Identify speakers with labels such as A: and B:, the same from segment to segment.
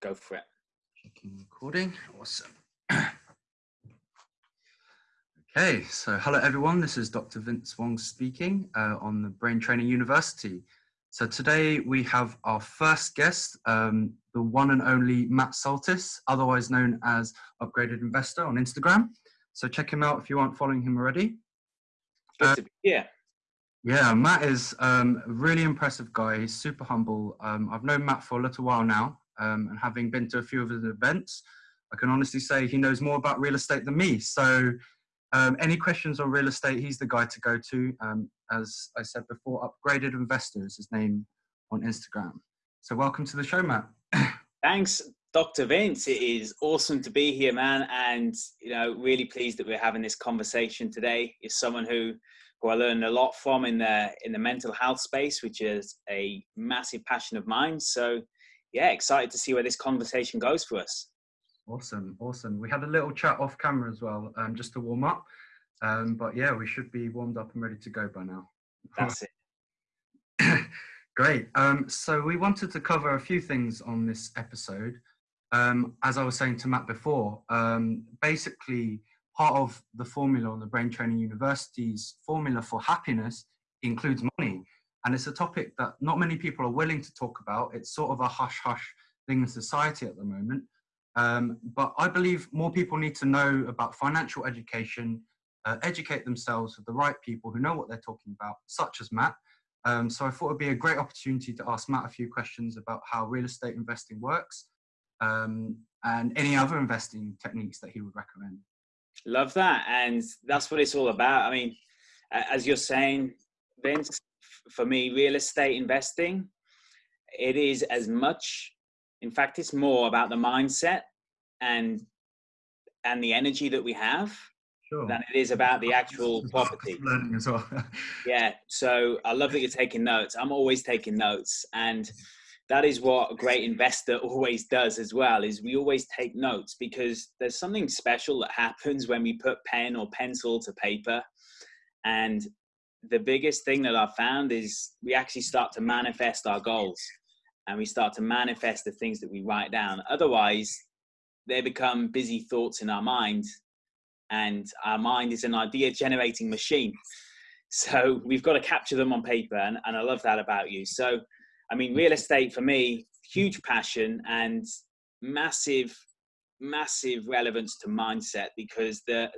A: go for it.
B: Checking recording. Awesome. okay, so hello everyone. This is Dr. Vince Wong speaking uh, on the Brain Training University. So today we have our first guest, um, the one and only Matt Saltis, otherwise known as Upgraded Investor on Instagram. So check him out if you aren't following him already.
A: Be here.
B: Yeah, Matt is um, a really impressive guy. He's super humble. Um, I've known Matt for a little while now, um, and having been to a few of his events, I can honestly say he knows more about real estate than me. So, um, any questions on real estate, he's the guy to go to. Um, as I said before, Upgraded Investors, is his name on Instagram. So, welcome to the show, Matt.
A: Thanks, Dr. Vince. It is awesome to be here, man, and you know, really pleased that we're having this conversation today. Is someone who who I learned a lot from in the in the mental health space, which is a massive passion of mine. So, yeah, excited to see where this conversation goes for us.
B: Awesome, awesome. We had a little chat off camera as well, um, just to warm up. Um, but yeah, we should be warmed up and ready to go by now.
A: That's it.
B: Great. Um, so we wanted to cover a few things on this episode. Um, as I was saying to Matt before, um, basically part of the formula on the Brain Training University's formula for happiness includes money. And it's a topic that not many people are willing to talk about. It's sort of a hush hush thing in society at the moment. Um, but I believe more people need to know about financial education, uh, educate themselves with the right people who know what they're talking about, such as Matt. Um, so I thought it'd be a great opportunity to ask Matt a few questions about how real estate investing works um, and any other investing techniques that he would recommend.
A: Love that. And that's what it's all about. I mean, as you're saying, Vince, for me, real estate investing, it is as much, in fact, it's more about the mindset and and the energy that we have sure. than it is about the actual property.
B: Learning as well.
A: yeah. So I love that you're taking notes. I'm always taking notes. And that is what a great investor always does as well is we always take notes because there's something special that happens when we put pen or pencil to paper and the biggest thing that i've found is we actually start to manifest our goals and we start to manifest the things that we write down. Otherwise they become busy thoughts in our mind and our mind is an idea generating machine. So we've got to capture them on paper and, and i love that about you. So I mean, real estate for me, huge passion and massive, massive relevance to mindset because the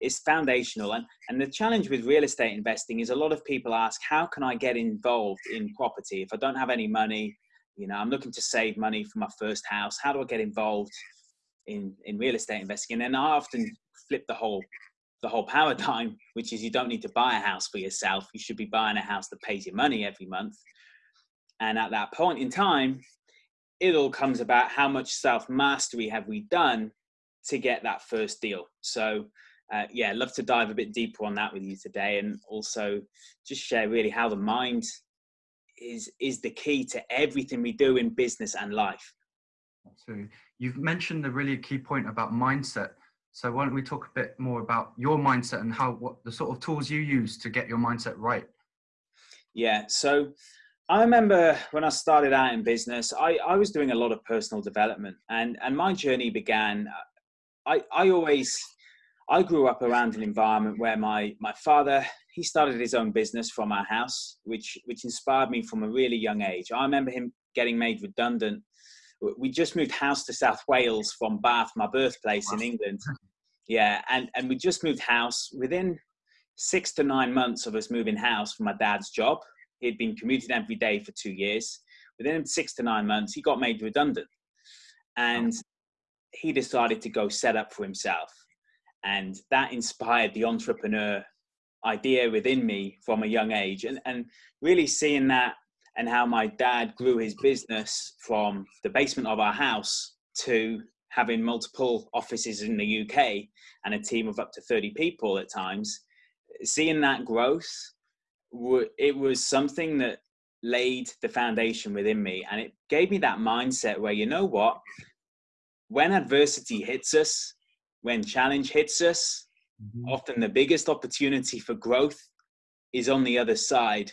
A: it's foundational. And and the challenge with real estate investing is a lot of people ask, how can I get involved in property if I don't have any money? You know, I'm looking to save money for my first house. How do I get involved in in real estate investing? And then I often flip the whole the whole paradigm, which is you don't need to buy a house for yourself. You should be buying a house that pays your money every month. And at that point in time, it all comes about how much self mastery have we done to get that first deal. So, uh, yeah, love to dive a bit deeper on that with you today, and also just share really how the mind is is the key to everything we do in business and life.
B: So you've mentioned the really key point about mindset. So why don't we talk a bit more about your mindset and how what the sort of tools you use to get your mindset right?
A: Yeah. So I remember when I started out in business, I, I was doing a lot of personal development and, and my journey began. I, I always, I grew up around an environment where my, my father, he started his own business from our house, which, which inspired me from a really young age. I remember him getting made redundant. We just moved house to South Wales from Bath, my birthplace in England. Yeah. And, and we just moved house within six to nine months of us moving house from my dad's job He'd been commuting every day for two years. Within six to nine months, he got made redundant. And he decided to go set up for himself. And that inspired the entrepreneur idea within me from a young age. And, and really seeing that and how my dad grew his business from the basement of our house to having multiple offices in the UK and a team of up to 30 people at times, seeing that growth it was something that laid the foundation within me and it gave me that mindset where you know what when adversity hits us when challenge hits us mm-hmm. often the biggest opportunity for growth is on the other side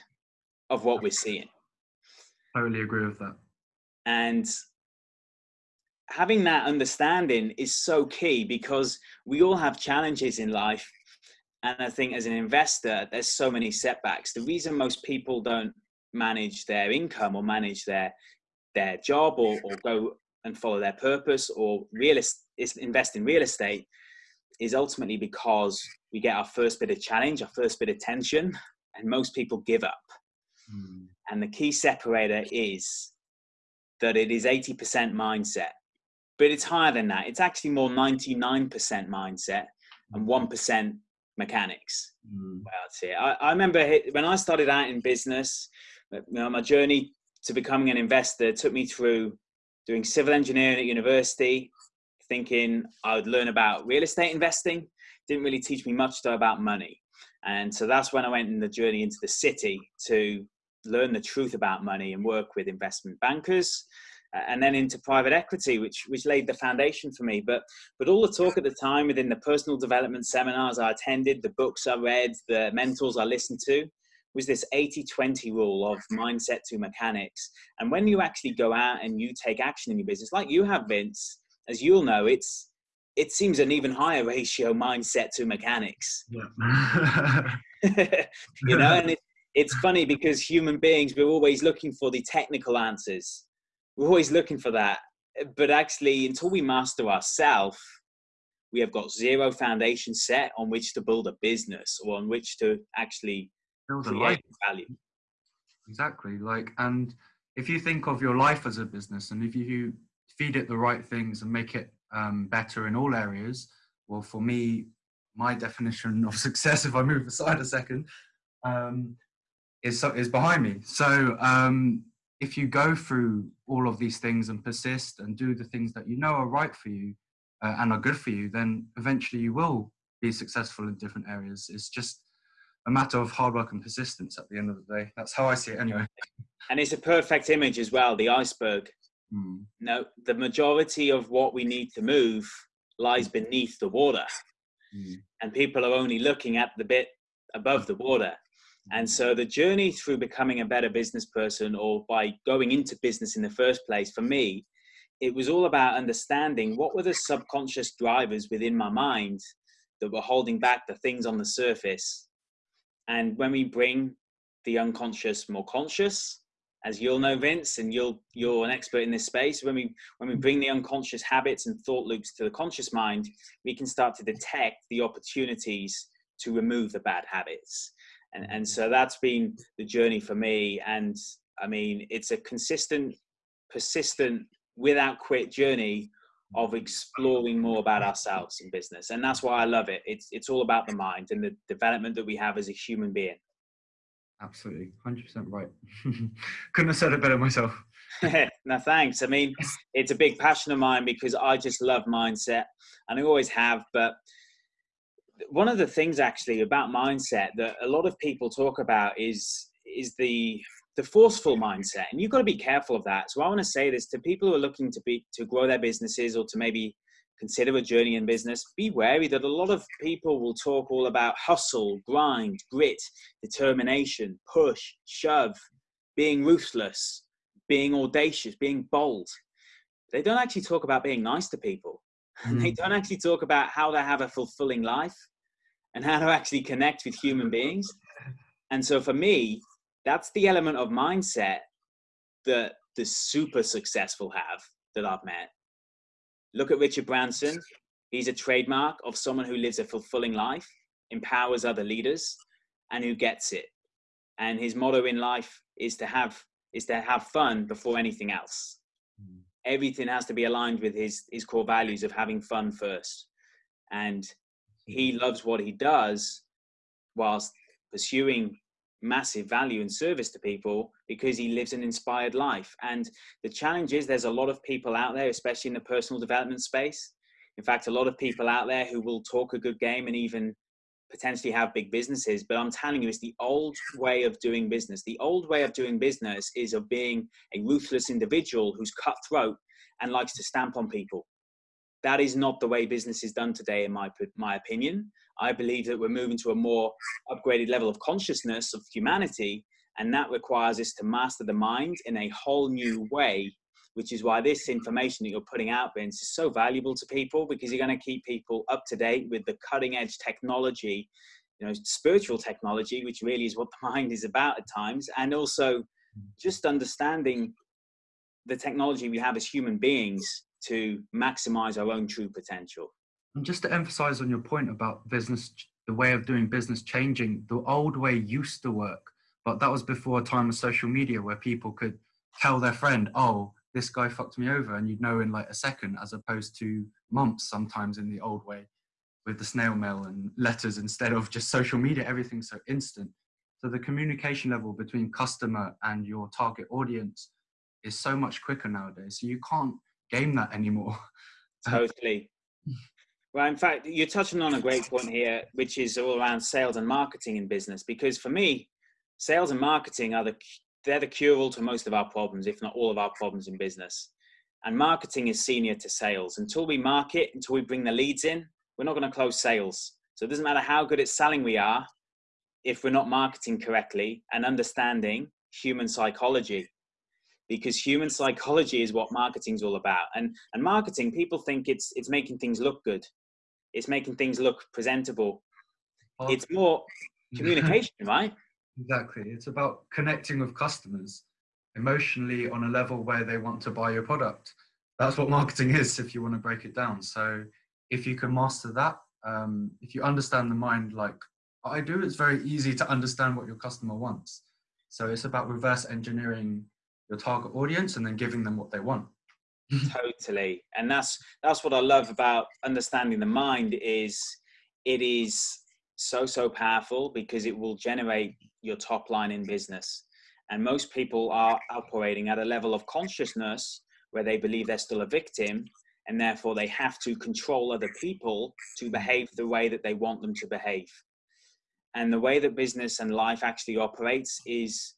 A: of what we're seeing
B: I totally agree with that
A: and having that understanding is so key because we all have challenges in life. And I think as an investor, there's so many setbacks. The reason most people don't manage their income or manage their their job or, or go and follow their purpose or real invest in real estate is ultimately because we get our first bit of challenge, our first bit of tension, and most people give up. Mm. And the key separator is that it is 80% mindset, but it's higher than that. It's actually more 99% mindset and 1% hmm. Mechanics. Mm. Well, I'd say. I, I remember when I started out in business, you know, my journey to becoming an investor took me through doing civil engineering at university, thinking I would learn about real estate investing. Didn't really teach me much though about money. And so that's when I went in the journey into the city to learn the truth about money and work with investment bankers Uh, and then into private equity which which laid the foundation for me. But but all the talk at the time within the personal development seminars i attended the books i read the mentors i listened to was this 80-20 rule of mindset to mechanics. And when you actually go out and you take action in your business like you have vince as you'll know it's it seems an even higher ratio mindset to mechanics. Yeah. you know and it, it's funny because human beings we're always looking for the technical answers we're always looking for that. But actually until we master ourselves we have got zero foundation set on which to build a business or on which to actually build a life. value.
B: Exactly like and if you think of your life as a business and if you feed it the right things and make it um, better in all areas well for me my definition of success if i move aside a second um, is is behind me. So um, if you go through all of these things and persist and do the things that you know are right for you uh, and are good for you, then eventually you will be successful in different areas. It's just a matter of hard work and persistence at the end of the day. That's how I see it anyway.
A: And it's a perfect image as well, the iceberg. Mm. No, the majority of what we need to move lies beneath the water. Mm. And people are only looking at the bit above the water. And so the journey through becoming a better business person or by going into business in the first place, for me, it was all about understanding what were the subconscious drivers within my mind that were holding back the things on the surface. And when we bring the unconscious more conscious, as you'll know, Vince, and you'll you're an expert in this space. When we when we mm-hmm. bring the unconscious habits and thought loops to the conscious mind, we can start to detect the opportunities to remove the bad habits and and so that's been the journey for me. And i mean it's a consistent persistent without quit journey of exploring more about ourselves in business. And that's why i love it. It's it's all about the mind and the development that we have as a human being.
B: Absolutely. 100% right. Couldn't have said it better myself.
A: No thanks. I mean it's a big passion of mine because i just love mindset and i always have but one of the things actually about mindset that a lot of people talk about is is the the forceful mindset and you've got to be careful of that. So i want to say this to people who are looking to be to grow their businesses or to maybe consider a journey in business be wary that a lot of people will talk all about hustle grind grit determination push shove being ruthless being audacious being bold. They don't actually talk about being nice to people Mm. They don't actually talk about how to have a fulfilling life and how to actually connect with human beings. And so for me, that's the element of mindset that the super successful have that I've met. Look at Richard Branson. He's a trademark of someone who lives a fulfilling life, empowers other leaders, and who gets it. And his motto in life is to have is to have fun before anything else. Mm everything has to be aligned with his his core values of having fun first. And he mm-hmm. loves what he does whilst pursuing massive value and service to people because he lives an inspired life. And the challenge is there's a lot of people out there especially in the personal development space. In fact a lot of people out there who will talk a good game and even potentially have big businesses but i'm telling you it's the old way of doing business. The old way of doing business is of being a ruthless individual who's cutthroat and likes to stamp on people. That is not the way business is done today in my my opinion. I believe that we're moving to a more upgraded level of consciousness of humanity and that requires us to master the mind in a whole new way which is why this information that you're putting out, Vince, is so valuable to people because you're going to keep people up to date with the cutting edge technology, you know, spiritual technology, which really is what the mind is about at times, and also just understanding the technology we have as human beings to maximize our own true potential.
B: And just to emphasize on your point about business, the way of doing business changing, the old way used to work, but that was before a time of social media where people could tell their friend, oh, this guy fucked me over and you'd know in like a second as opposed to months sometimes in the old way with the snail mail and letters instead of just social media everything's so instant. So the communication level between customer and your target audience is so much quicker nowadays so you can't game that anymore.
A: Uh, totally. Well in fact you're touching on a great point here which is all around sales and marketing in business because for me sales and marketing are the they're the cure all to most of our problems, if not all of our problems in business. And marketing is senior to sales. Until we market, until we bring the leads in, we're not going to close sales. So it doesn't matter how good at selling we are if we're not marketing correctly and understanding human psychology. Because human psychology is what marketing is all about. And, and marketing, people think it's, it's making things look good. It's making things look presentable. It's more communication, right?
B: Exactly. It's about connecting with customers emotionally on a level where they want to buy your product. That's what marketing is, if you want to break it down. So, if you can master that, um, if you understand the mind like I do, it's very easy to understand what your customer wants. So, it's about reverse engineering your target audience and then giving them what they want.
A: totally. And that's that's what I love about understanding the mind is it is so so powerful because it will generate your top line in business. And most people are operating at a level of consciousness where they believe they're still a victim and therefore they have to control other people to behave the way that they want them to behave. And the way that business and life actually operates is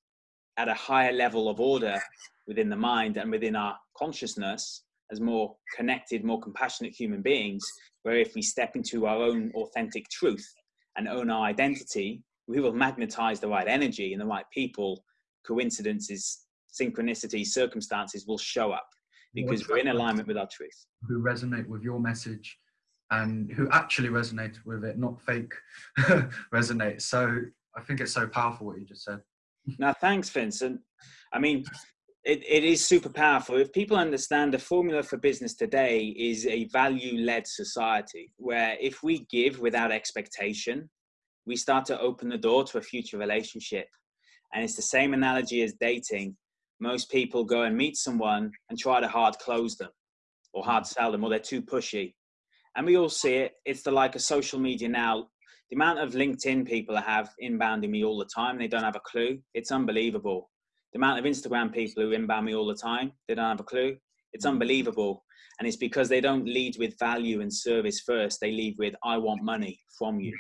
A: at a higher level of order within the mind and within our consciousness as more connected more compassionate human beings where if we step into our own authentic truth and own our identity, we will magnetize the right energy and the right people. Coincidences, synchronicity circumstances will show up because we're in alignment with our truth.
B: Who resonate with your message and who actually resonate with it, not fake resonate. So I think it's so powerful what you just said.
A: Now, thanks, Vincent. I mean, it, it is super powerful. If people understand the formula for business today is a value led society where if we give without expectation, we start to open the door to a future relationship. And it's the same analogy as dating. Most people go and meet someone and try to hard close them or hard sell them or they're too pushy. And we all see it. It's the like of social media now. The amount of LinkedIn people I have inbounding me all the time, they don't have a clue. It's unbelievable the amount of Instagram people who inbound me all the time, they don't have a clue. It's mm. unbelievable. And it's because they don't lead with value and service first. They lead with, I want money from you.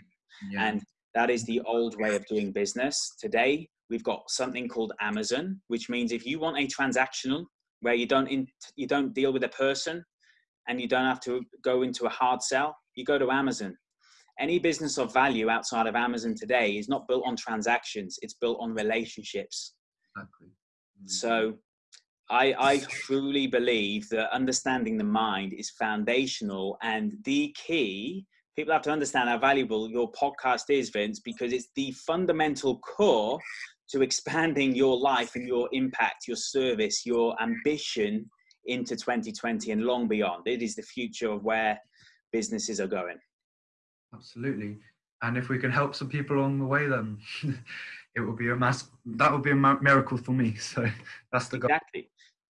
A: Yeah. And that is the old way of doing business. Today, we've got something called Amazon, which means if you want a transactional where you don't, in, you don't deal with a person and you don't have to go into a hard sell, you go to Amazon. Any business of value outside of Amazon today is not built on transactions, it's built on relationships Exactly. Mm. So I, I truly believe that understanding the mind is foundational and the key. People have to understand how valuable your podcast is, Vince, because it's the fundamental core to expanding your life and your impact, your service, your ambition into 2020 and long beyond. It is the future of where businesses are going.
B: Absolutely. And if we can help some people along the way, then it will be a mass that would be a miracle for me so that's the
A: goal exactly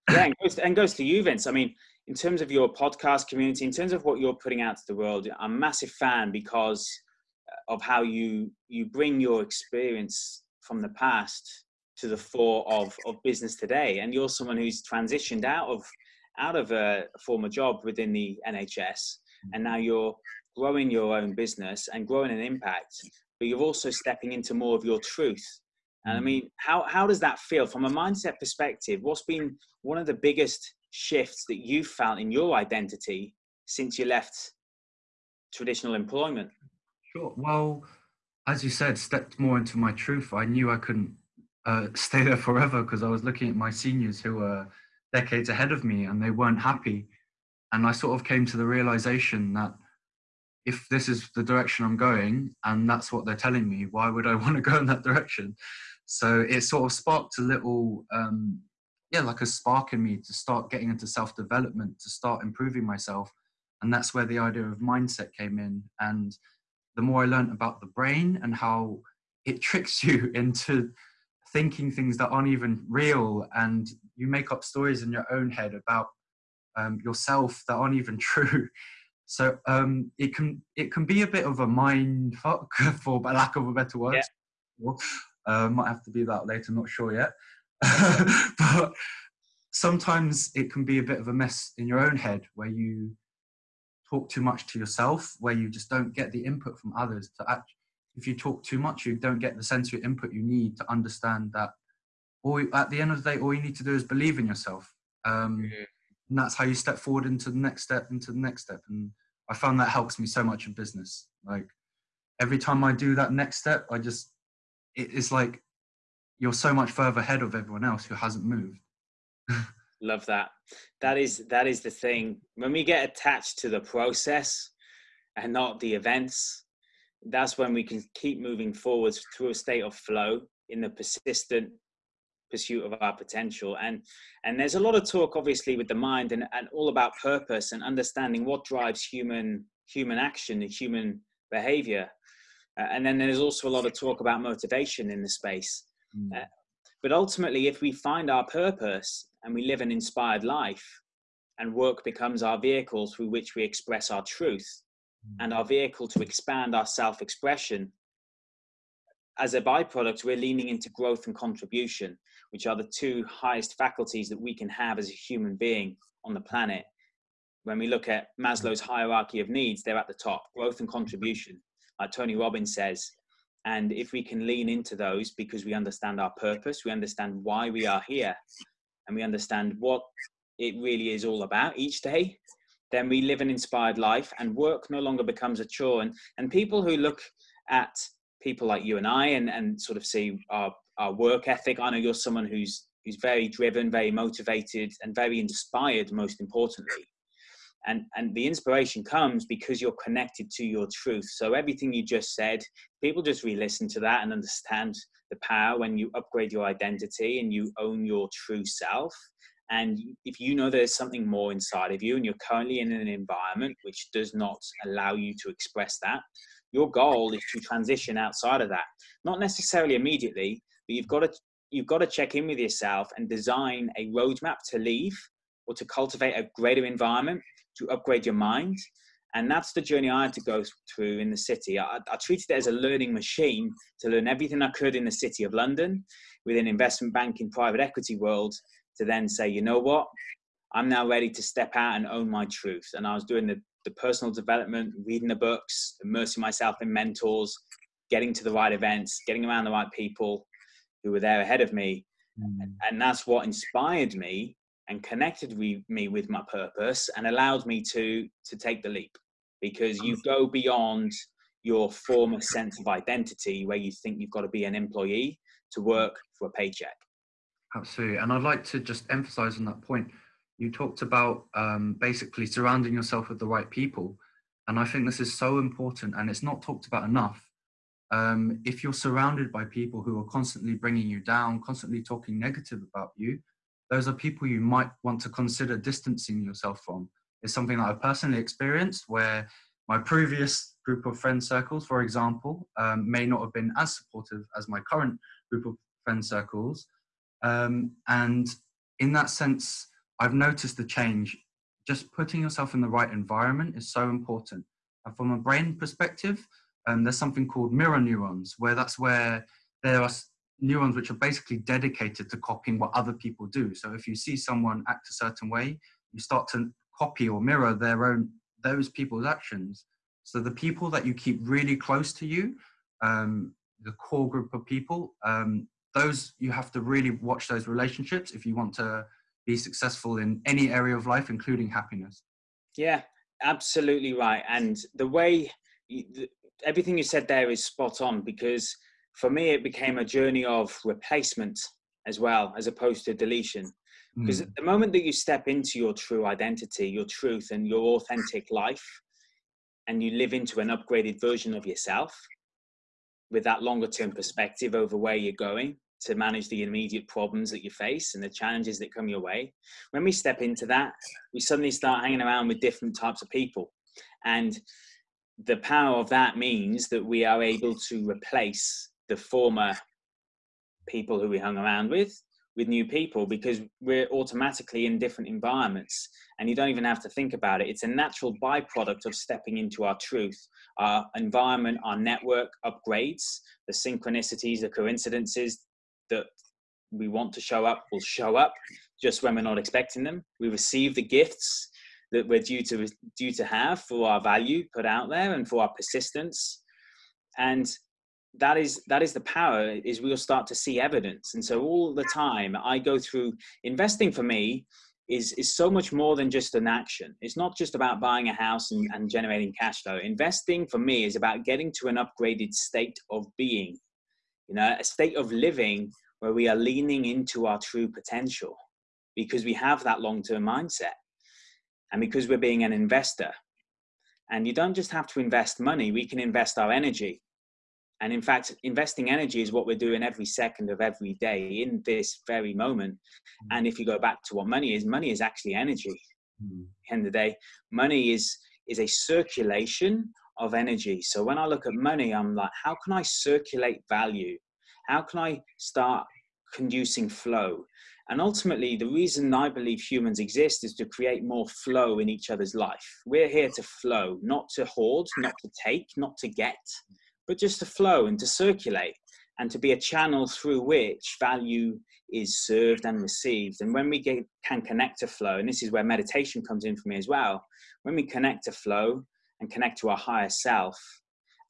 A: yeah and goes, to, and goes to you vince i mean in terms of your podcast community in terms of what you're putting out to the world i'm a massive fan because of how you you bring your experience from the past to the fore of of business today and you're someone who's transitioned out of out of a, a former job within the nhs and now you're growing your own business and growing an impact but you're also stepping into more of your truth. And I mm. mean, how, how does that feel from a mindset perspective? What's been one of the biggest shifts that you've found in your identity since you left traditional employment?
B: Sure. Well, as you said, stepped more into my truth. I knew I couldn't uh, stay there forever because I was looking at my seniors who were decades ahead of me and they weren't happy. And I sort of came to the realization that if this is the direction I'm going and that's what they're telling me, why would I want to go in that direction? So it sort of sparked a little, um, yeah, like a spark in me to start getting into self development, to start improving myself. And that's where the idea of mindset came in. And the more I learned about the brain and how it tricks you into thinking things that aren't even real and you make up stories in your own head about um, yourself that aren't even true so um, it can it can be a bit of a mind fuck for lack of a better word yeah. uh, might have to be that later not sure yet but sometimes it can be a bit of a mess in your own head where you talk too much to yourself where you just don't get the input from others to act, if you talk too much, you don't get the sensory input you need to understand that. Or at the end of the day, all you need to do is believe in yourself. Um, mm-hmm. And that's how you step forward into the next step, into the next step. And I found that helps me so much in business. Like every time I do that next step, I just, it's like you're so much further ahead of everyone else who hasn't moved.
A: Love that. That is that is the thing. When we get attached to the process and not the events, that's when we can keep moving forwards through a state of flow in the persistent pursuit of our potential and and there's a lot of talk obviously with the mind and, and all about purpose and understanding what drives human human action and human behavior uh, and then there's also a lot of talk about motivation in the space mm. uh, but ultimately if we find our purpose and we live an inspired life and work becomes our vehicle through which we express our truth and our vehicle to expand our self expression, as a byproduct, we're leaning into growth and contribution, which are the two highest faculties that we can have as a human being on the planet. When we look at Maslow's hierarchy of needs, they're at the top growth and contribution, like Tony Robbins says. And if we can lean into those because we understand our purpose, we understand why we are here, and we understand what it really is all about each day, then we live an inspired life and work no longer becomes a chore. And, and people who look at people like you and I and, and sort of see our, our work ethic, I know you're someone who's, who's very driven, very motivated, and very inspired, most importantly. And, and the inspiration comes because you're connected to your truth. So everything you just said, people just re-listen to that and understand the power when you upgrade your identity and you own your true self and if you know there's something more inside of you and you're currently in an environment which does not allow you to express that, your goal is to transition outside of that. Not necessarily immediately, but you've got to you've got to check in with yourself and design a roadmap to leave or to cultivate a greater environment to upgrade your mind. And that's the journey I had to go through in the city. I, I treated it as a learning machine to learn everything I could in the city of London within investment banking, private equity world, to then say, you know what, I'm now ready to step out and own my truth. And I was doing the, the personal development, reading the books, immersing myself in mentors, getting to the right events, getting around the right people who were there ahead of me. Mm. And that's what inspired me and connected me with my purpose and allowed me to to take the leap because you go beyond your former sense of identity where you think you've got to be an employee to work for a paycheck
B: Absolutely. And I'd like to just emphasize on that point. You talked about um, basically surrounding yourself with the right people. And I think this is so important and it's not talked about enough. Um, if you're surrounded by people who are constantly bringing you down, constantly talking negative about you, those are people you might want to consider distancing yourself from. It's something that I've personally experienced where my previous group of friend circles, for example, um, may not have been as supportive as my current group of friend circles. Um, and in that sense, I've noticed the change. Just putting yourself in the right environment is so important. And from a brain perspective, um, there's something called mirror neurons, where that's where there are neurons which are basically dedicated to copying what other people do. So if you see someone act a certain way, you start to copy or mirror their own those people's actions. So the people that you keep really close to you, um, the core group of people, um, those you have to really watch those relationships if you want to be successful in any area of life including happiness
A: yeah absolutely right and the way you, the, everything you said there is spot on because for me it became a journey of replacement as well as opposed to deletion Because mm. the moment that you step into your true identity, your truth, and your authentic life, and you live into an upgraded version of yourself with that longer term perspective over where you're going to manage the immediate problems that you face and the challenges that come your way, when we step into that, we suddenly start hanging around with different types of people. And the power of that means that we are able to replace the former people who we hung around with with new people because we're automatically in different environments and you don't even have to think about it. It's a natural byproduct of stepping into our truth our environment our network upgrades the synchronicities the coincidences that we want to show up will show up just when we're not expecting them. We receive the gifts that we're due to due to have for our value put out there and for our persistence. And that is that is the power is we'll start to see evidence. And so all the time i go through investing for me is is so much more than just an action. It's not just about buying a house and, and generating cash flow. Investing for me is about getting to an upgraded state of being you know a state of living where we are leaning into our true potential because we have that long-term mindset and because we're being an investor. And you don't just have to invest money we can invest our energy and in fact, investing energy is what we're doing every second of every day in this very moment. Mm. And if you go back to what money is, money is actually energy. Mm. end of the day, money is is a circulation of energy. So when I look at money, I'm like, how can I circulate value? How can I start conducing flow? And ultimately, the reason I believe humans exist is to create more flow in each other's life. We're here to flow, not to hoard, not to take, not to get but just to flow and to circulate and to be a channel through which value is served and received. And when we get, can connect to flow, and this is where meditation comes in for me as well, when we connect to flow and connect to our higher self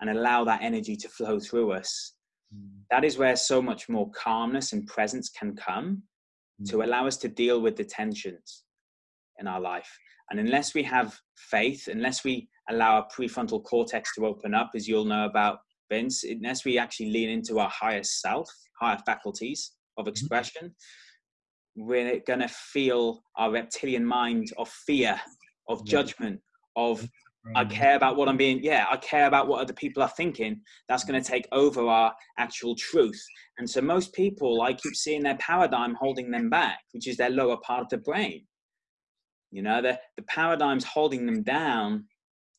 A: and allow that energy to flow through us, mm. that is where so much more calmness and presence can come mm. to allow us to deal with the tensions in our life. And unless we have faith, unless we allow our prefrontal cortex to open up, as you'll know about Vince, unless we actually lean into our higher self, higher faculties of mm-hmm. expression, mm-hmm. we're going to feel our reptilian mind of fear, of judgment, of I care about what I'm being, yeah, I care about what other people are thinking. That's going to take over our actual truth. And so most people, I keep seeing their paradigm holding them back, which is their lower part of the brain. You know, the, the paradigm's holding them down.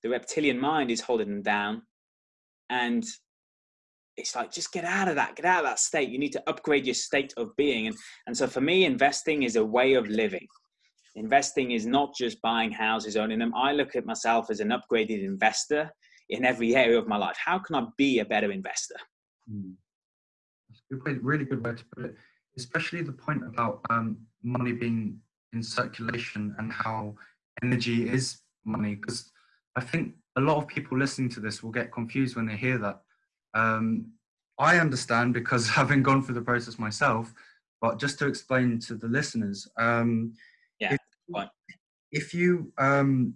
A: The reptilian mind is holding them down and it's like just get out of that get out of that state. You need to upgrade your state of being. And and so for me investing is a way of living. Investing is not just buying houses owning them. I look at myself as an upgraded investor in every area of my life. How can i be a better investor?
B: Mm. That's a good way, really good way to put it especially the point about um, money being in circulation and how energy is money because i think a lot of people listening to this will get confused when they hear that. Um, I understand because having gone through the process myself, but just to explain to the listeners, um,
A: yeah,
B: if, if you um,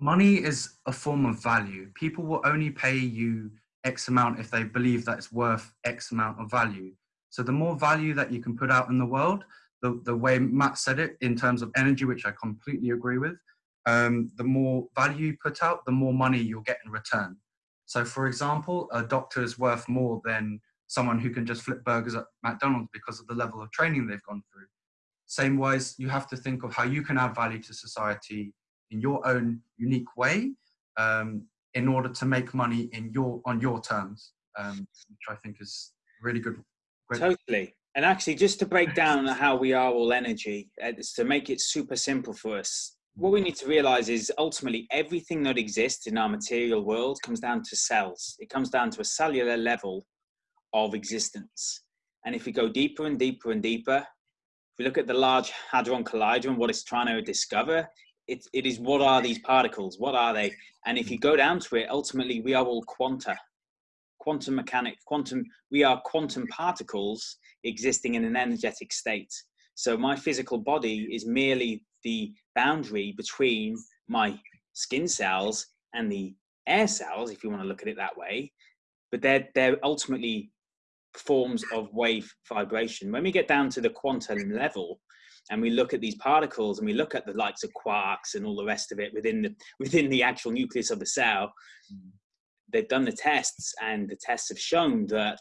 B: money is a form of value. People will only pay you X amount if they believe that it's worth X amount of value. So the more value that you can put out in the world, the, the way Matt said it in terms of energy, which I completely agree with, um, the more value you put out, the more money you'll get in return. So, for example, a doctor is worth more than someone who can just flip burgers at McDonald's because of the level of training they've gone through. Same wise, you have to think of how you can add value to society in your own unique way um, in order to make money in your on your terms, um, which I think is really good.
A: Totally. And actually, just to break down how we are all energy, uh, to make it super simple for us, what we need to realize is ultimately everything that exists in our material world comes down to cells. It comes down to a cellular level of existence. And if we go deeper and deeper and deeper, if we look at the Large Hadron Collider and what it's trying to discover, it, it is what are these particles? What are they? And if you go down to it, ultimately we are all quanta, quantum mechanics, quantum, we are quantum particles existing in an energetic state. So my physical body is merely the boundary between my skin cells and the air cells, if you want to look at it that way. But they're they're ultimately forms of wave vibration. When we get down to the quantum level, and we look at these particles and we look at the likes of quarks and all the rest of it within the within the actual nucleus of the cell they've done the tests and the tests have shown that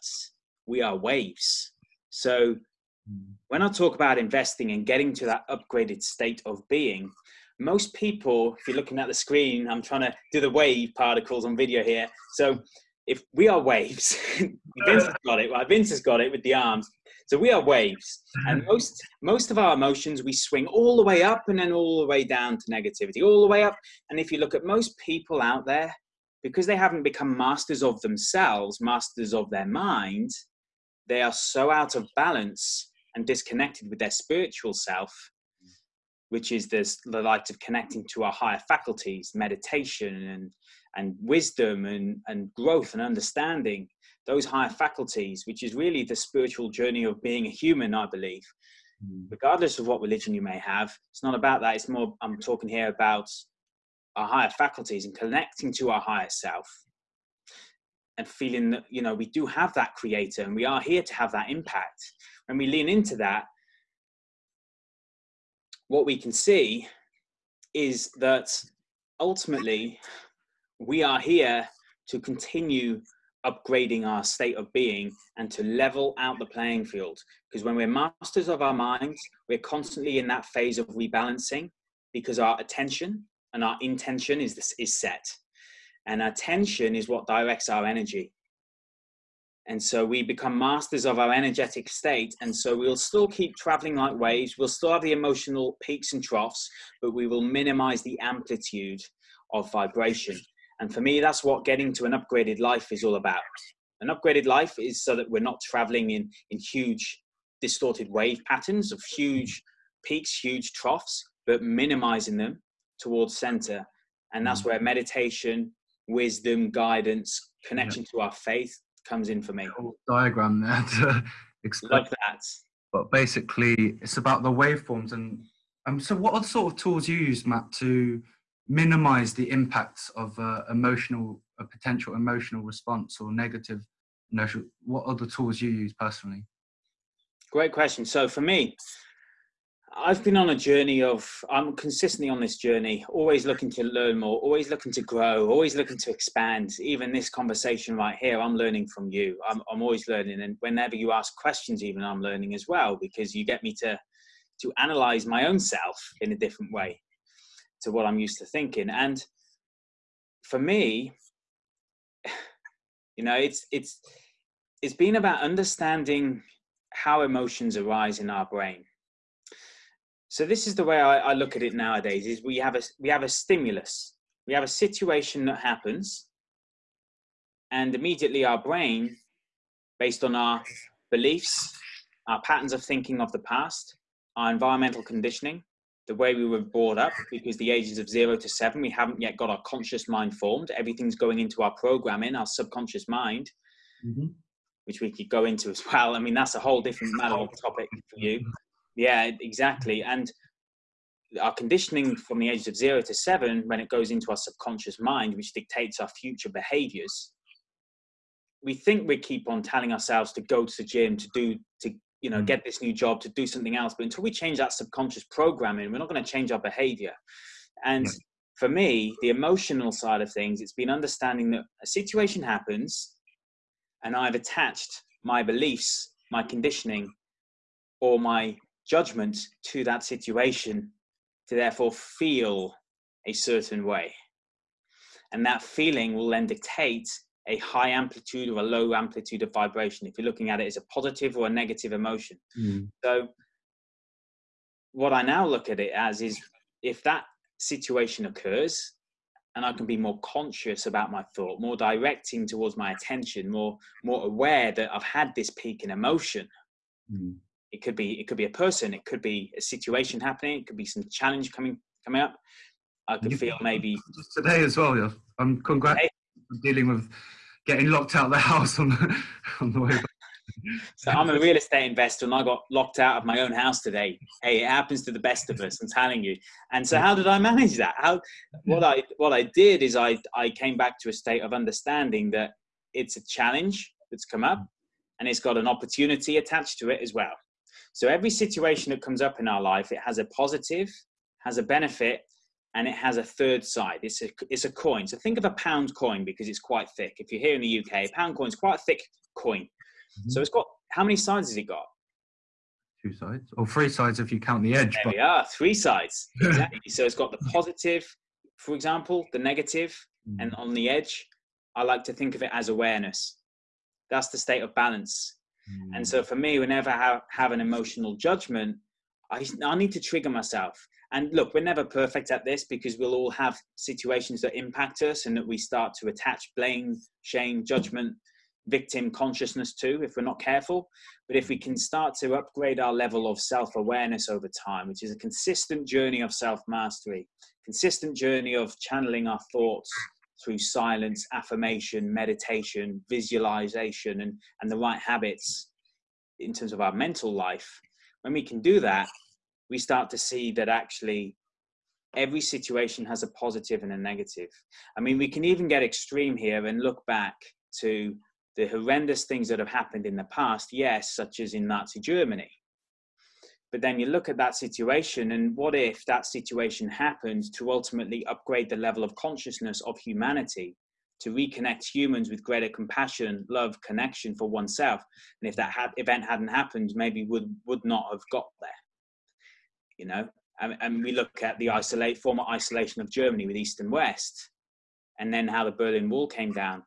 A: we are waves so. When i talk about investing and getting to that upgraded state of being most people if you're looking at the screen i'm trying to do the wave particles on video here. So if we are waves vince has got it right? Vince has got it with the arms. So we are waves, and mm-hmm. most most of our emotions we swing all the way up and then all the way down to negativity, all the way up. And if you look at most people out there, because they haven't become masters of themselves, masters of their mind, they are so out of balance and disconnected with their spiritual self, which is this, the light of connecting to our higher faculties, meditation and and wisdom and, and growth and understanding those higher faculties, which is really the spiritual journey of being a human, I believe. Mm. Regardless of what religion you may have, it's not about that. It's more, I'm talking here about our higher faculties and connecting to our higher self and feeling that, you know, we do have that creator and we are here to have that impact. When we lean into that, what we can see is that ultimately we are here to continue upgrading our state of being and to level out the playing field. Because when we're masters of our minds, we're constantly in that phase of rebalancing because our attention and our intention is, this, is set. And our attention is what directs our energy. And so we become masters of our energetic state. And so we'll still keep traveling like waves. We'll still have the emotional peaks and troughs, but we will minimize the amplitude of vibration. And for me, that's what getting to an upgraded life is all about. An upgraded life is so that we're not traveling in, in huge distorted wave patterns of huge peaks, huge troughs, but minimizing them towards center. And that's mm. where meditation, wisdom, guidance, connection yeah. to our faith comes in for me.
B: Diagram there to explain.
A: Love that.
B: But basically, it's about the waveforms. And um, so, what are the sort of tools you use, Matt, to minimize the impacts of uh, emotional a potential emotional response or negative emotional what are the tools you use personally
A: great question so for me i've been on a journey of i'm consistently on this journey always looking to learn more always looking to grow always looking to expand even this conversation right here i'm learning from you i'm, I'm always learning and whenever you ask questions even i'm learning as well because you get me to to analyze my own self in a different way to what I'm used to thinking. And for me, you know, it's it's it's been about understanding how emotions arise in our brain. So this is the way I, I look at it nowadays: is we have a we have a stimulus, we have a situation that happens, and immediately our brain, based on our beliefs, our patterns of thinking of the past, our environmental conditioning, the way we were brought up because the ages of zero to seven we haven't yet got our conscious mind formed. Everything's going into our programming our subconscious mind mm-hmm. which we could go into as well. I mean that's a whole different matter of topic for you yeah exactly and our conditioning from the ages of zero to seven when it goes into our subconscious mind which dictates our future behaviors we think we keep on telling ourselves to go to the gym to do to you know, mm. get this new job to do something else. But until we change that subconscious programming, we're not going to change our behavior. And for me, the emotional side of things, it's been understanding that a situation happens and I've attached my beliefs, my conditioning, or my judgment to that situation to therefore feel a certain way. And that feeling will then dictate a high amplitude or a low amplitude of vibration if you're looking at it as a positive or a negative emotion mm. so what i now look at it as is if that situation occurs and i can be more conscious about my thought more directing towards my attention more more aware that i've had this peak in emotion mm. It could be it could be a person it could be a situation happening it could be some challenge coming coming up i could you feel maybe
B: today as well yeah. i'm congrats dealing with getting locked out of the house on the, on the way back.
A: So I'm a real estate investor and I got locked out of my own house today. Hey, it happens to the best of us, I'm telling you. And so how did I manage that? How what I what I did is I I came back to a state of understanding that it's a challenge that's come up mm. and it's got an opportunity attached to it as well. So every situation that comes up in our life, it has a positive, has a benefit, and it has a third side. It's a, it's a coin. So think of a pound coin because it's quite thick. If you're here in the UK, a pound coin is quite a thick coin. Mm-hmm. So it's got, how many sides has it got?
B: Two sides, or three sides if you count the edge.
A: There but... we are, three sides. Exactly. so it's got the positive, for example, the negative, mm. and on the edge, I like to think of it as awareness. That's the state of balance. Mm. And so for me, whenever I have, have an emotional judgment, I, I need to trigger myself. And look, we're never perfect at this because we'll all have situations that impact us and that we start to attach blame, shame, judgment victim consciousness too if we're not careful but if we can start to upgrade our level of self-awareness over time which is a consistent journey of self-mastery consistent journey of channeling our thoughts through silence affirmation meditation visualization and and the right habits in terms of our mental life when we can do that we start to see that actually every situation has a positive and a negative i mean we can even get extreme here and look back to the horrendous things that have happened in the past, yes, such as in Nazi Germany. But then you look at that situation, and what if that situation happened to ultimately upgrade the level of consciousness of humanity, to reconnect humans with greater compassion, love, connection for oneself? And if that event hadn't happened, maybe would would not have got there. You know, and, and we look at the isolate former isolation of Germany with East and West, and then how the Berlin Wall came down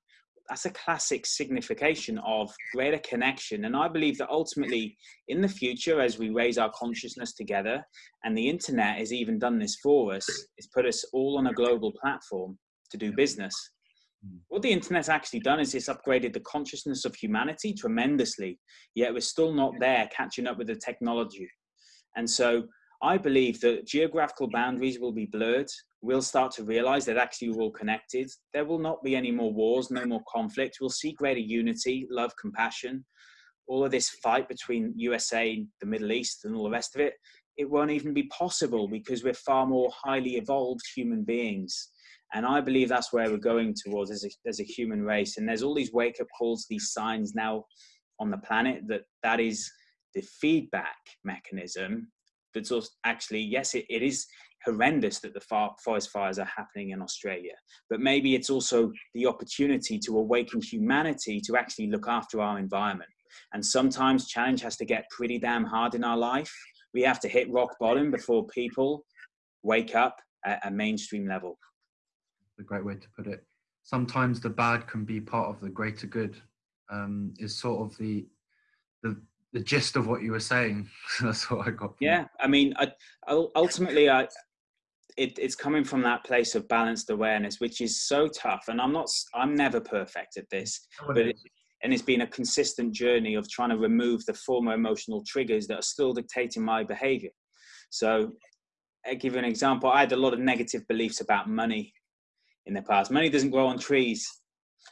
A: that's a classic signification of greater connection. And I believe that ultimately, in the future, as we raise our consciousness together, and the internet has even done this for us, it's put us all on a global platform to do business. Hmm. What the internet's actually done is it's upgraded the consciousness of humanity tremendously, yet we're still not there catching up with the technology. And so I believe that geographical boundaries will be blurred we'll start to realize that actually we're all connected. There will not be any more wars, no more conflict. We'll see greater unity, love, compassion. All of this fight between USA, the Middle East, and all the rest of it, it won't even be possible because we're far more highly evolved human beings. And I believe that's where we're going towards as a, as a human race. And there's all these wake up calls, these signs now on the planet that that is the feedback mechanism that's also actually, yes, it, it is horrendous that the forest fires are happening in Australia. But maybe it's also the opportunity to awaken humanity to actually look after our environment. And sometimes challenge has to get pretty damn hard in our life. We have to hit rock bottom before people wake up at a mainstream level.
B: A great way to put it. Sometimes the bad can be part of the greater good. Um, is sort of the the the gist of what you were saying. That's what I got.
A: yeah, I mean, I, ultimately, I it, it's coming from that place of balanced awareness, which is so tough. And I'm not, I'm never perfect at this, but it, and it's been a consistent journey of trying to remove the former emotional triggers that are still dictating my behavior. So, I'll give you an example. I had a lot of negative beliefs about money in the past. Money doesn't grow on trees.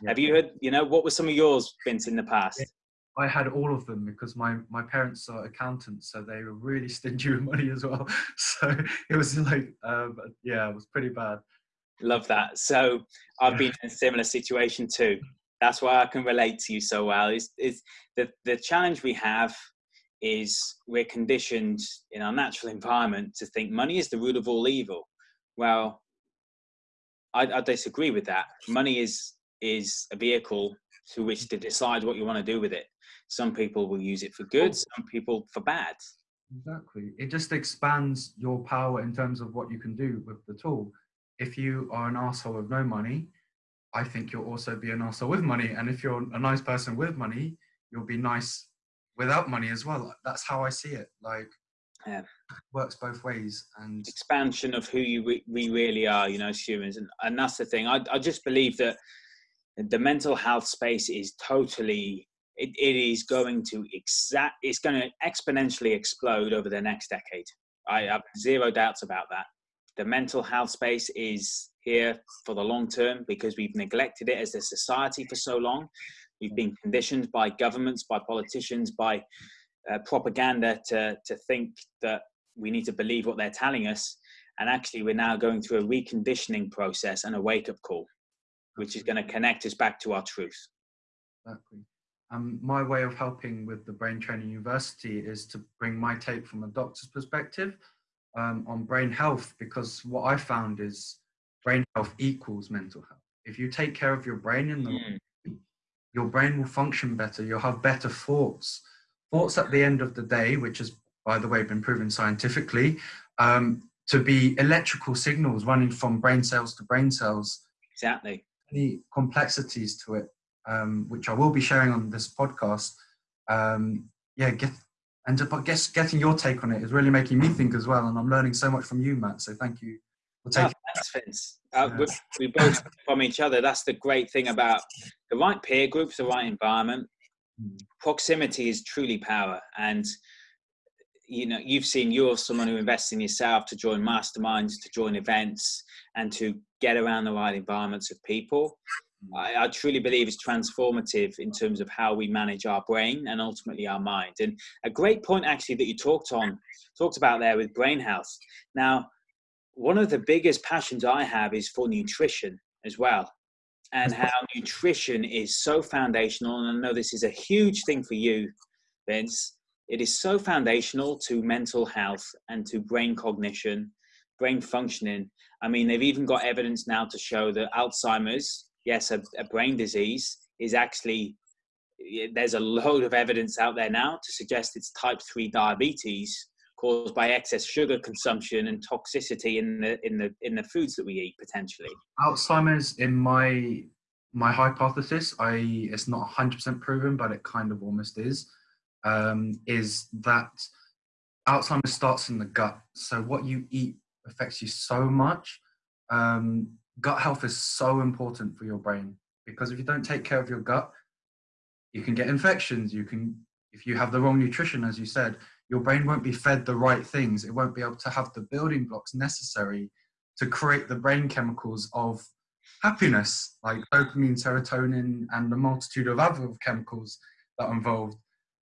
A: Yeah. Have you heard? You know, what were some of yours, Vince, in the past?
B: I had all of them because my, my parents are accountants, so they were really stingy with money as well. So it was like, um, yeah, it was pretty bad.
A: Love that. So I've been in a similar situation too. That's why I can relate to you so well. Is is the the challenge we have is we're conditioned in our natural environment to think money is the root of all evil. Well, I, I disagree with that. Money is is a vehicle through which to decide what you want to do with it. Some people will use it for good, some people for bad.
B: Exactly. It just expands your power in terms of what you can do with the tool. If you are an asshole with no money, I think you'll also be an asshole with money. And if you're a nice person with money, you'll be nice without money as well. That's how I see it. Like, yeah. works both ways and
A: expansion of who you re- we really are, you know, as humans. And, and that's the thing. I, I just believe that the mental health space is totally it, it is going to exact it's going to exponentially explode over the next decade. I have zero doubts about that. The mental health space is here for the long term because we've neglected it as a society for so long. We've been conditioned by governments by politicians by uh, propaganda to to think that we need to believe what they're telling us. And actually we're now going through a reconditioning process and a wake-up call which is going to connect us back to our truth.
B: Exactly um, my way of helping with the Brain Training University is to bring my take from a doctor's perspective um, on brain health, because what I found is brain health equals mental health. If you take care of your brain in the mm. your brain will function better. You'll have better thoughts. Thoughts at the end of the day, which has, by the way, been proven scientifically, um, to be electrical signals running from brain cells to brain cells.
A: Exactly.
B: Any complexities to it, um, which I will be sharing on this podcast. Um, yeah, get and to, but guess getting your take on it is really making me think as well, and I'm learning so much from you, Matt. So thank you
A: for taking. Oh, thanks, Vince. Uh, yeah. we, we both from each other. That's the great thing about the right peer groups, the right environment. Mm. Proximity is truly power, and you know you've seen you're someone who invests in yourself to join masterminds to join events and to get around the right environments of people I, I, truly believe it's transformative in terms of how we manage our brain and ultimately our mind. And a great point actually that you talked on talked about there with brain health. Now one of the biggest passions i have is for nutrition as well. And how nutrition is so foundational and i know this is a huge thing for you vince it is so foundational to mental health and to brain cognition, brain functioning. I mean, they've even got evidence now to show that Alzheimer's, yes, a, a brain disease, is actually there's a load of evidence out there now to suggest it's type 3 diabetes caused by excess sugar consumption and toxicity in the in the in the foods that we eat potentially
B: alzheimer's in my my hypothesis i it's not 100% proven but it kind of almost is um, is that Alzheimer's starts in the gut. So what you eat affects you so much. Um, gut health is so important for your brain because if you don't take care of your gut, you can get infections. You can, if you have the wrong nutrition, as you said, your brain won't be fed the right things. It won't be able to have the building blocks necessary to create the brain chemicals of happiness, like dopamine, serotonin, and a multitude of other chemicals that are involved.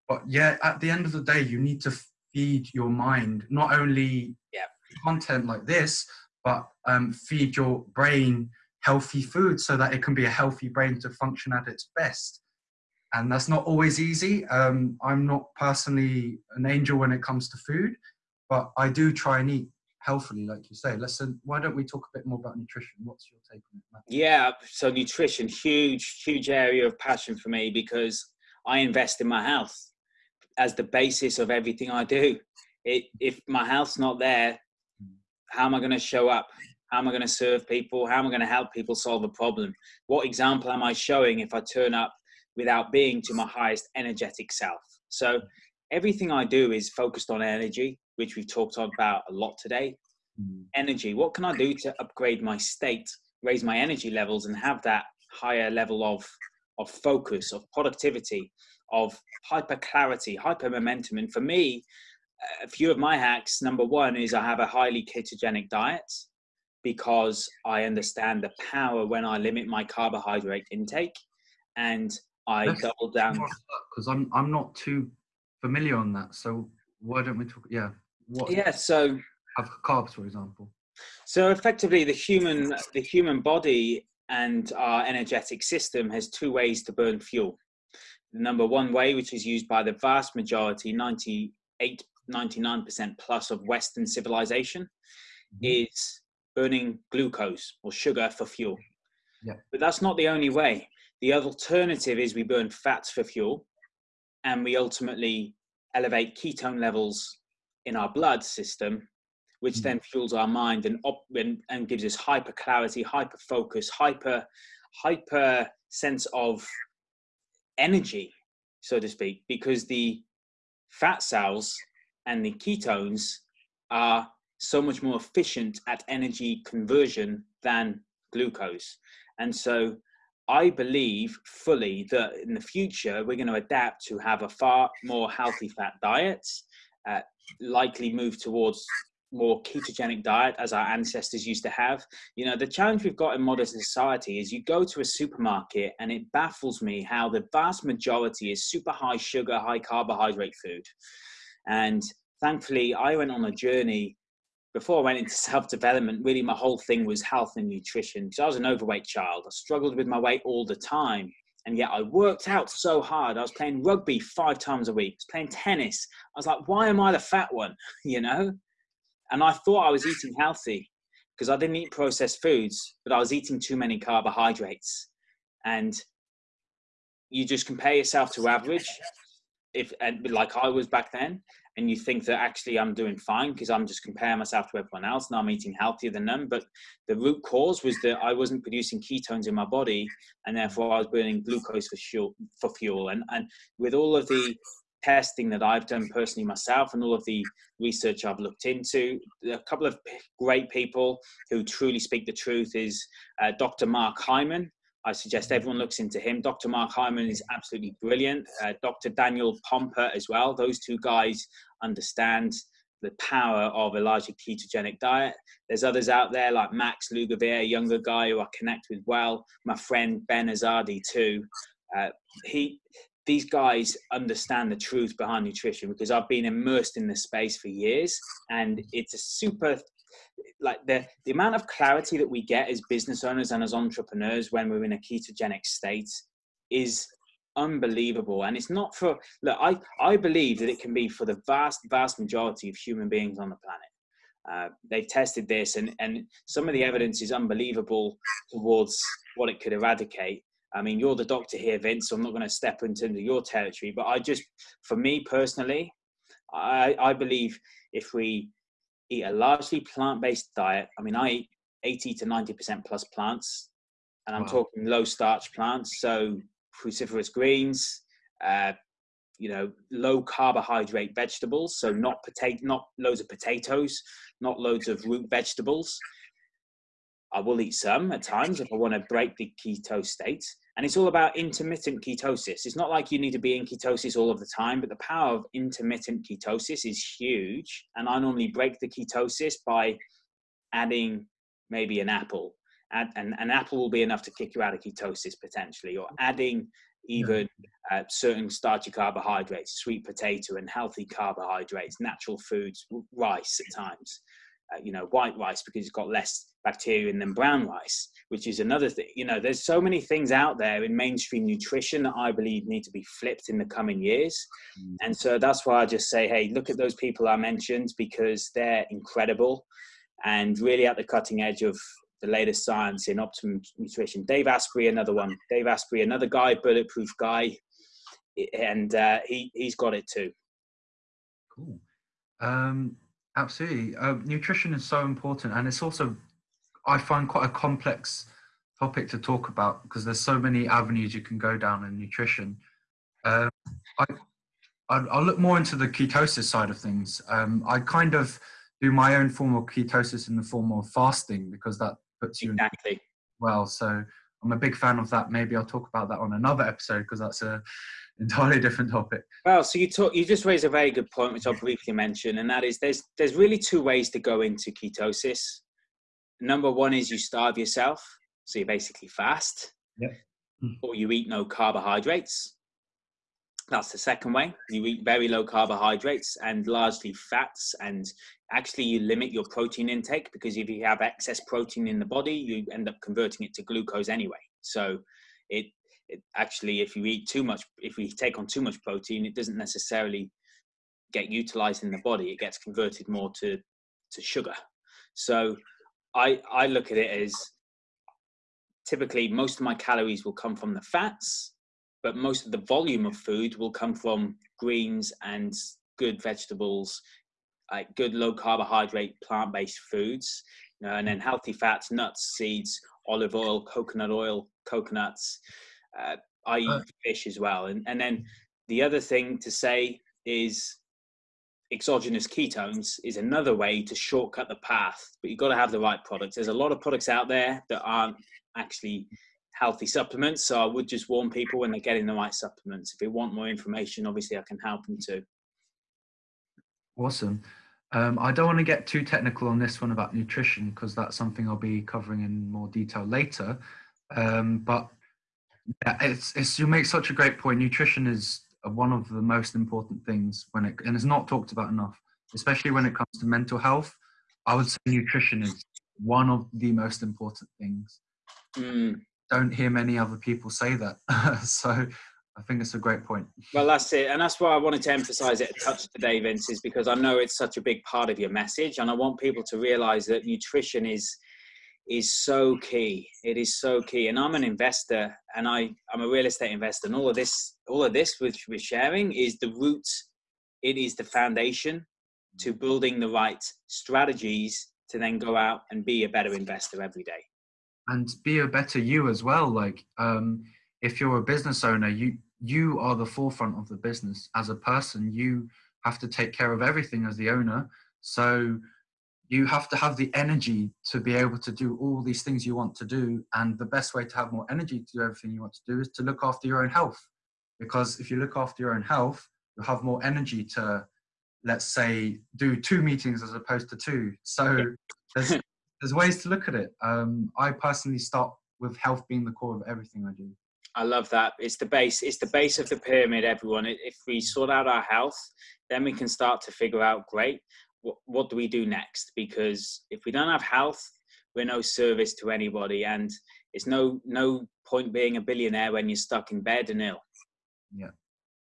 B: But yeah, at the end of the day, you need to feed your mind not only
A: yeah.
B: content like this, but um, feed your brain healthy food so that it can be a healthy brain to function at its best. And that's not always easy. Um, I'm not personally an angel when it comes to food, but I do try and eat healthily, like you say. Listen, why don't we talk a bit more about nutrition? What's your take on it?
A: Yeah, so nutrition, huge, huge area of passion for me because I invest in my health as the basis of everything I do. It, if my health's not there, how am I going to show up? How am I going to serve people? How am I going to help people solve a problem? What example am I showing if I turn up without being to my highest energetic self? So everything I do is focused on energy, which we've talked about a lot today. Mm. Energy. What can I do to upgrade my state, raise my energy levels, and have that higher level of of focus, of productivity, of hyper clarity, hyper momentum. And for me, a few of my hacks number one is I have a highly ketogenic diet because I understand the power when I limit my carbohydrate intake and I Let's double down.
B: Because I'm, I'm not too familiar on that. So why don't we talk? Yeah.
A: What, yeah. So
B: have carbs, for example.
A: So effectively, the human the human body and our energetic system has two ways to burn fuel the number one way, which is used by the vast majority, 98, 99% plus of Western civilization, mm-hmm. is burning glucose or sugar for fuel.
B: Yeah.
A: But that's not the only way. The alternative is we burn fats for fuel and we ultimately elevate ketone levels in our blood system, which mm-hmm. then fuels our mind and, and, and gives us hyper clarity, hyper focus, hyper, hyper sense of energy, so to speak, because the fat cells and the ketones are so much more efficient at energy conversion than glucose. And so I believe fully that in the future, we're going to adapt to have a far more healthy fat diet, uh, likely move towards more ketogenic diet as our ancestors used to have. You know, the challenge we've got in modern society is you go to a supermarket and it baffles me how the vast majority is super high sugar, high carbohydrate food. And thankfully, I went on a journey before I went into self development. Really, my whole thing was health and nutrition because I was an overweight child. I struggled with my weight all the time. And yet I worked out so hard. I was playing rugby five times a week, I was playing tennis. I was like, why am I the fat one? You know? And I thought I was eating healthy because I didn't eat processed foods, but I was eating too many carbohydrates. And you just compare yourself to average, if and like I was back then, and you think that actually I'm doing fine because I'm just comparing myself to everyone else and I'm eating healthier than them. But the root cause was that I wasn't producing ketones in my body, and therefore I was burning glucose for fuel. For fuel. And and with all of the testing that I've done personally myself and all of the research I've looked into. A couple of great people who truly speak the truth is uh, Dr. Mark Hyman. I suggest everyone looks into him. Dr. Mark Hyman is absolutely brilliant. Uh, Dr. Daniel Pompa as well. Those two guys understand the power of a largely ketogenic diet. There's others out there like Max Lugavere, a younger guy who I connect with well. My friend Ben Azadi too. Uh, he these guys understand the truth behind nutrition because I've been immersed in this space for years and it's a super like the the amount of clarity that we get as business owners and as entrepreneurs when we're in a ketogenic state is unbelievable and it's not for look i i believe that it can be for the vast vast majority of human beings on the planet uh, they've tested this and and some of the evidence is unbelievable towards what it could eradicate I mean, you're the doctor here, Vince, so I'm not going to step into your territory. But I just, for me personally, I, I believe if we eat a largely plant-based diet, I mean, I eat 80 to 90% plus plants, and I'm wow. talking low starch plants, so cruciferous greens, uh, you know, low carbohydrate vegetables, so not potato, not loads of potatoes, not loads of root vegetables. I will eat some at times if I want to break the keto state. And it's all about intermittent ketosis. It's not like you need to be in ketosis all of the time, but the power of intermittent ketosis is huge. And I normally break the ketosis by adding maybe an apple. Add, and an apple will be enough to kick you out of ketosis potentially, or adding even uh, certain starchy carbohydrates, sweet potato, and healthy carbohydrates, natural foods, rice at times you know, white rice because it's got less bacteria than brown rice, which is another thing. You know, there's so many things out there in mainstream nutrition that I believe need to be flipped in the coming years. Mm. And so that's why I just say, hey, look at those people I mentioned because they're incredible and really at the cutting edge of the latest science in optimum nutrition. Dave Asprey, another one. Dave Asprey, another guy, bulletproof guy, and uh, he he's got it too.
B: Cool. Um, Absolutely. Uh, nutrition is so important, and it's also, I find, quite a complex topic to talk about because there's so many avenues you can go down in nutrition. Um, I, I'll look more into the ketosis side of things. Um, I kind of do my own form of ketosis in the form of fasting because that puts you
A: exactly. in
B: well. So I'm a big fan of that. Maybe I'll talk about that on another episode because that's a entirely different topic.
A: Well, so you talk, you just raised a very good point, which I'll briefly mention, and that is there's there's really two ways to go into ketosis. Number one is you starve yourself, so you basically fast,
B: yep. Hmm.
A: or you eat no carbohydrates. That's the second way. You eat very low carbohydrates and largely fats, and actually you limit your protein intake because if you have excess protein in the body, you end up converting it to glucose anyway. So it it actually if you eat too much if we take on too much protein it doesn't necessarily get utilized in the body it gets converted more to to sugar. So i i look at it as typically most of my calories will come from the fats but most of the volume of food will come from greens and good vegetables like good low carbohydrate plant-based foods you know, and then healthy fats nuts seeds olive oil coconut oil coconuts uh, I eat uh, fish as well. And, and then the other thing to say is exogenous ketones is another way to shortcut the path, but you've got to have the right products. There's a lot of products out there that aren't actually healthy supplements. So I would just warn people when they're getting the right supplements. If they want more information, obviously I can help them too.
B: Awesome. Um, I don't want to get too technical on this one about nutrition because that's something I'll be covering in more detail later. Um, but yeah, it's, it's you make such a great point. Nutrition is one of the most important things when it and it's not talked about enough, especially when it comes to mental health. I would say nutrition is one of the most important things.
A: Mm,
B: don't hear many other people say that. so I think it's a great point.
A: Well, that's it. And that's why I wanted to emphasize it a touch today, Vince, is because I know it's such a big part of your message. And I want people to realize that nutrition is is so key. It is so key. And I'm an investor and I, I'm a real estate investor. And all of this, all of this which we're sharing is the roots, it is the foundation to building the right strategies to then go out and be a better investor every day.
B: And be a better you as well. Like um, if you're a business owner, you you are the forefront of the business. As a person, you have to take care of everything as the owner. So you have to have the energy to be able to do all these things you want to do. And the best way to have more energy to do everything you want to do is to look after your own health. Because if you look after your own health, you'll have more energy to, let's say, do two meetings as opposed to two. So there's, there's ways to look at it. Um, I personally start with health being the core of everything I do.
A: I love that. It's the base. It's the base of the pyramid. Everyone. If we sort out our health, then we can start to figure out. Great what, what do we do next? Because if we don't have health, we're no service to anybody, and it's no no point being a billionaire when you're stuck in bed and ill.
B: Yeah,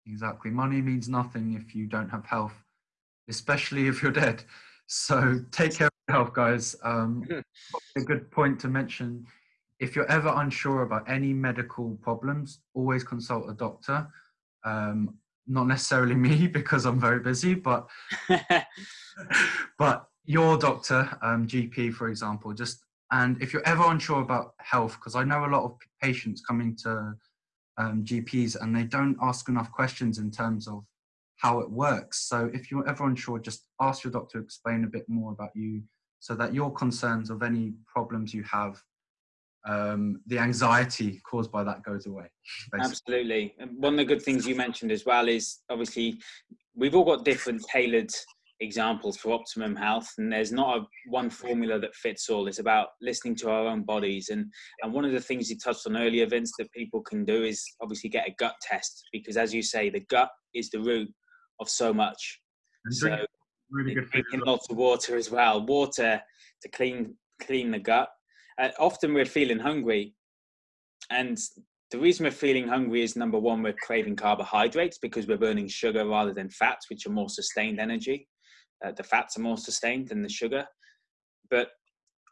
B: exactly. Money means nothing if you don't have health, especially if you're dead. So take care of your health, guys. Um, a good point to mention. If you're ever unsure about any medical problems, always consult a doctor. Um, not necessarily me because I'm very busy, but but your doctor, um, GP, for example, just and if you're ever unsure about health, because I know a lot of patients coming to um, GPs and they don't ask enough questions in terms of how it works. So if you're ever unsure, just ask your doctor to explain a bit more about you so that your concerns of any problems you have um, the anxiety caused by that goes away.
A: Basically. Absolutely. And one of the good things you mentioned as well is obviously we've all got different tailored examples for optimum health and there's not a one formula that fits all it's about listening to our own bodies and and one of the things you touched on earlier vince that people can do is obviously get a gut test because as you say the gut is the root of so much and so really good drinking lots of water as well water to clean clean the gut uh, often we're feeling hungry and the reason we're feeling hungry is number one we're craving carbohydrates because we're burning sugar rather than fats which are more sustained energy. Uh, the fats are more sustained than the sugar but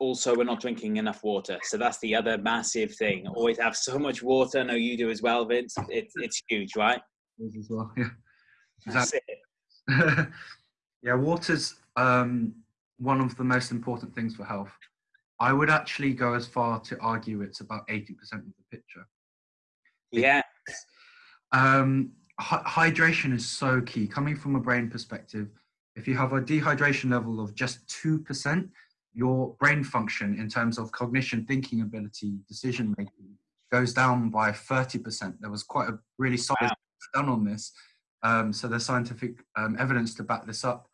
A: also we're not drinking enough water. So that's the other massive thing. Always have so much water. I know you do as well vince. It, it's huge right?
B: As well yeah. Exactly. yeah water's um, one of the most important things for health I would actually go as far to argue it's about 80% of the picture.
A: Yeah.
B: Um, hydration is so key. Coming from a brain perspective, if you have a dehydration level of just 2%, your brain function in terms of cognition, thinking ability, decision making goes down by 30%. There was quite a really solid wow. done on this. Um, so there's scientific um, evidence to back this up.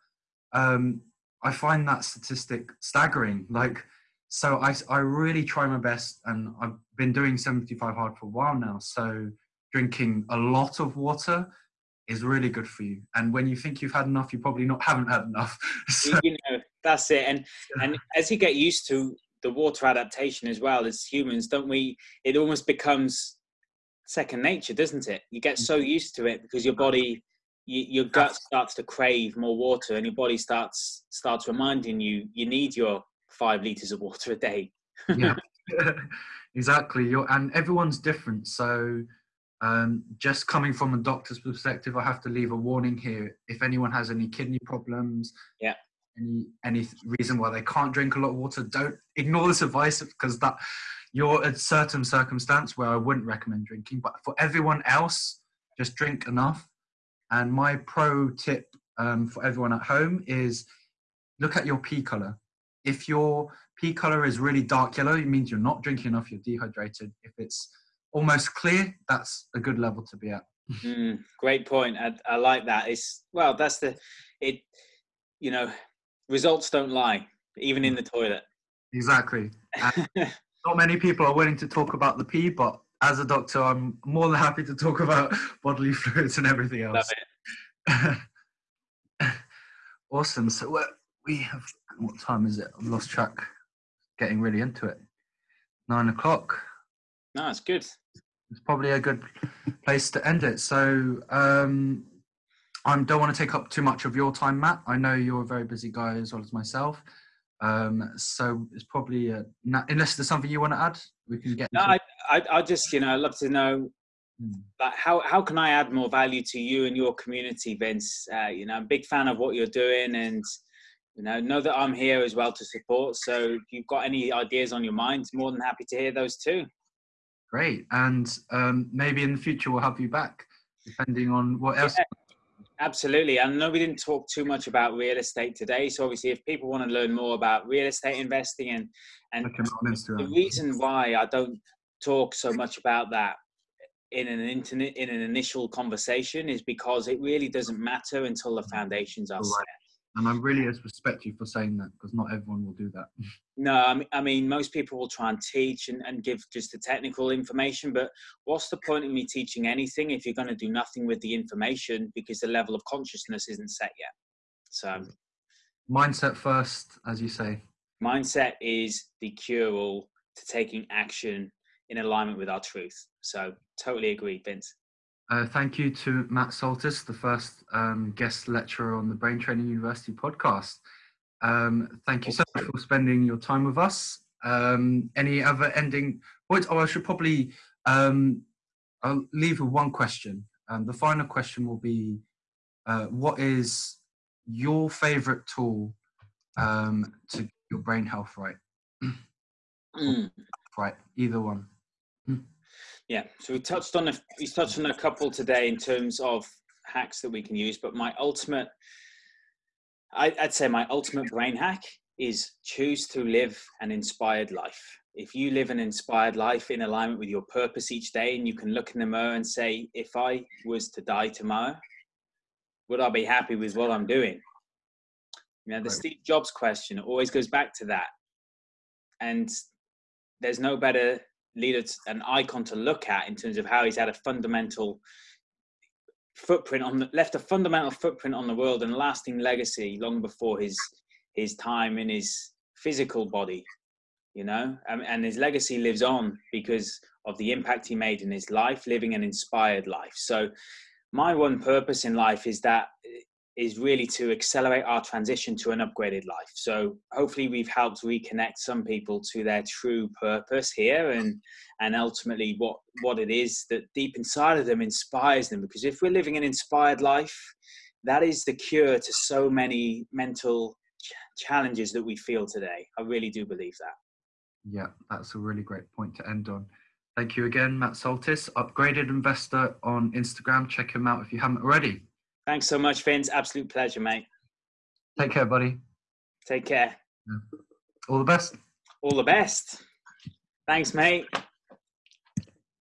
B: Um, I find that statistic staggering. Like so I, I really try my best and I've been doing 75 hard for a while now. So drinking a lot of water is really good for you. And when you think you've had enough, you probably not haven't had enough.
A: so, you know, that's it. And and as you get used to the water adaptation as well as humans, don't we? It almost becomes second nature, doesn't it? You get so mm-hmm. used to it because your body, you, your gut starts to crave more water, and your body starts starts reminding you you need your five liters of water a day.
B: yeah, exactly. You're, and everyone's different. So, um, just coming from a doctor's perspective, I have to leave a warning here. If anyone has any kidney problems,
A: yeah,
B: any any reason why they can't drink a lot of water, don't ignore this advice because that you're a certain circumstance where I wouldn't recommend drinking. But for everyone else, just drink enough. And my pro tip um, for everyone at home is look at your pee color if your pee color is really dark yellow, it means you're not drinking enough, you're dehydrated. If it's almost clear, that's a good level to be at.
A: Mm, great point. I, I like that. It's well, that's the it. You know, results don't lie, even in the toilet.
B: Exactly. not many people are willing to talk about the pee, but as a doctor, I'm more than happy to talk about bodily fluids and everything else.
A: Love
B: it. awesome. So we have what time is it? I've lost track. Getting really into it. Nine o'clock.
A: No, it's good.
B: It's probably a good place to end it. So um, I don't want to take up too much of your time, Matt. I know you're a very busy guy as well as myself. Um, so it's probably a, unless there's something you want to add, we can get.
A: No, I, I, I just you know I'd love to know hmm. like how how can I add more value to you and your community, Vince? Uh, you know, I'm a big fan of what you're doing, and you know know that I'm here as well to support. So if you've got any ideas on your mind, more than happy to hear those too.
B: Great, and um, maybe in the future we'll have you back, depending on what else.
A: Yeah. Absolutely. I know we didn't talk too much about real estate today. So obviously if people want to learn more about real estate investing and and the reason why I don't talk so much about that in an internet in an initial conversation is because it really doesn't matter until the foundations are right. set.
B: And I really respect you for saying that because not everyone will do that.
A: No, I mean, most people will try and teach and, and give just the technical information, but what's the point of me teaching anything if you're going to do nothing with the information because the level of consciousness isn't set yet? So,
B: mindset first, as you say.
A: Mindset is the cure all to taking action in alignment with our truth. So, totally agree, Vince.
B: Uh, thank you to Matt Soltis, the first um, guest lecturer on the Brain Training University podcast. Um, thank you so much for spending your time with us. Um, any other ending points? Oh, I should probably um, I'll leave with one question. Um, the final question will be, uh, what is your favorite tool um, to your brain health right? mm. Right, either one.
A: Yeah, so we touched on a, we touched on a couple today in terms of hacks that we can use, but my ultimate, I, I'd say my ultimate brain hack is choose to live an inspired life. If you live an inspired life in alignment with your purpose each day, and you can look in the mirror and say, if I was to die tomorrow, would I be happy with what I'm doing? You know, the right. Steve Jobs question always goes back to that. And there's no better leader, an icon to look at in terms of how he's had a fundamental footprint on the left a fundamental footprint on the world and lasting legacy long before his his time in his physical body you know? And, and his legacy lives on because of the impact he made in his life living an inspired life. So my one purpose in life is that is really to accelerate our transition to an upgraded life. So hopefully we've helped reconnect some people to their true purpose here and and ultimately what what it is that deep inside of them inspires them because if we're living an inspired life that is the cure to so many mental ch- challenges that we feel today. I really do believe that.
B: Yeah, that's a really great point to end on. Thank you again, Matt Soltis, upgraded investor on Instagram. Check him out if you haven't already.
A: Thanks so much, Vince. Absolute pleasure, mate.
B: Take care, buddy.
A: Take care.
B: Yeah. All the best.
A: All the best. Thanks, mate.